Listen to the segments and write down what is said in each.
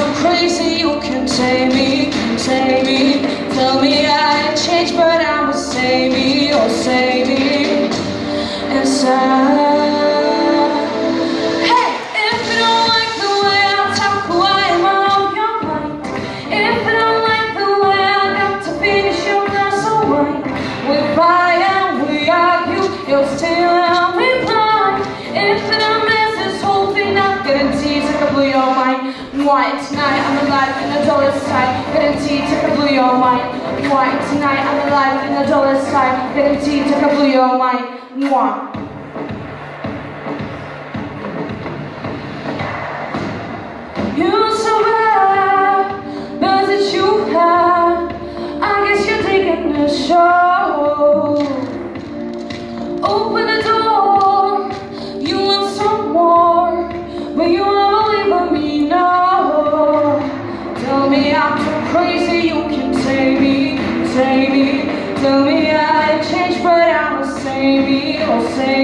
too crazy, you can take me, take me. Tell me I Why tonight I'm alive in the dollar side, guaranteed to blow your mind. Why tonight I'm alive in the dollar side, guaranteed to blow your mind. Mwah. You so bad, but that you have. I guess you're taking the show. Open save me,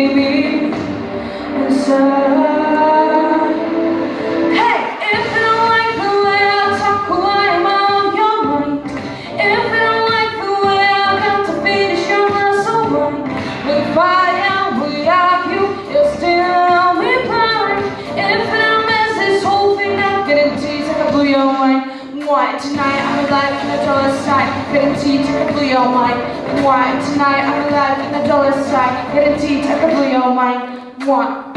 Why tonight I'm alive in the dollar side, guaranteed to blow your mind. Why tonight I'm alive in the dollar side, guaranteed to blow your mind. One.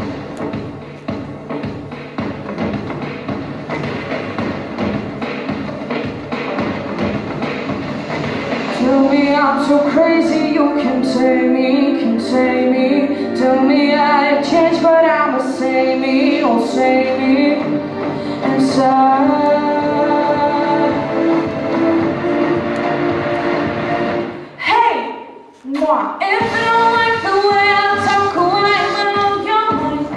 Tell me I'm so crazy, you can take me, can take me. Tell me I changed, but I'ma save me, oh save me inside. Hey, if you don't like the way I talk, oh, I on your mind?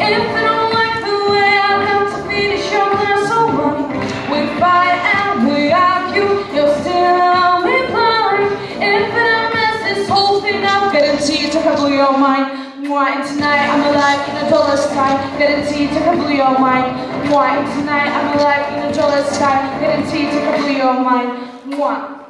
If you don't like the way I got to finish your glass of wine, we fight and we argue, you're still me blind. If you don't mess this whole thing up, guaranteed to blow your mind. Why tonight I'm alive in a dollar sky, guaranteed to blow your mind. Why tonight I'm alive in a dollar sky, guaranteed to blow your mind. One.